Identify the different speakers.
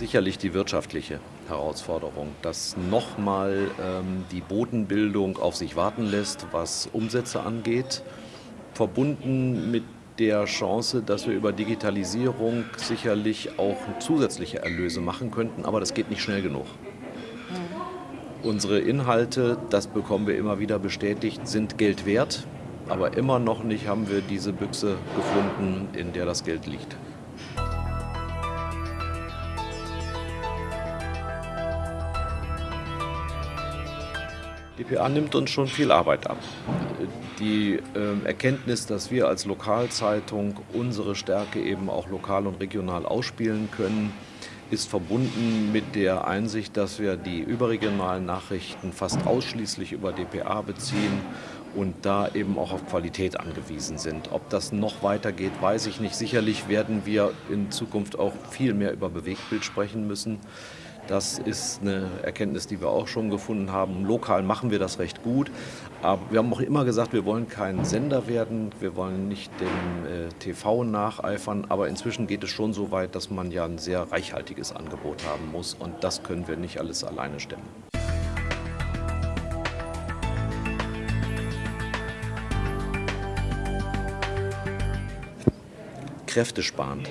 Speaker 1: Sicherlich die wirtschaftliche Herausforderung, dass nochmal ähm, die Bodenbildung auf sich warten lässt, was Umsätze angeht, verbunden mit der Chance, dass wir über Digitalisierung sicherlich auch zusätzliche Erlöse machen könnten, aber das geht nicht schnell genug. Unsere Inhalte, das bekommen wir immer wieder bestätigt, sind Geld wert, aber immer noch nicht haben wir diese Büchse gefunden, in der das Geld liegt. DPA nimmt uns schon viel Arbeit ab. Die äh, Erkenntnis, dass wir als Lokalzeitung unsere Stärke eben auch lokal und regional ausspielen können, ist verbunden mit der Einsicht, dass wir die überregionalen Nachrichten fast ausschließlich über DPA beziehen und da eben auch auf Qualität angewiesen sind. Ob das noch weitergeht, weiß ich nicht. Sicherlich werden wir in Zukunft auch viel mehr über Bewegtbild sprechen müssen. Das ist eine Erkenntnis, die wir auch schon gefunden haben. Lokal machen wir das recht gut. Aber wir haben auch immer gesagt, wir wollen kein Sender werden, wir wollen nicht dem äh, TV nacheifern. Aber inzwischen geht es schon so weit, dass man ja ein sehr reichhaltiges Angebot haben muss. Und das können wir nicht alles alleine stemmen. kräftesparend.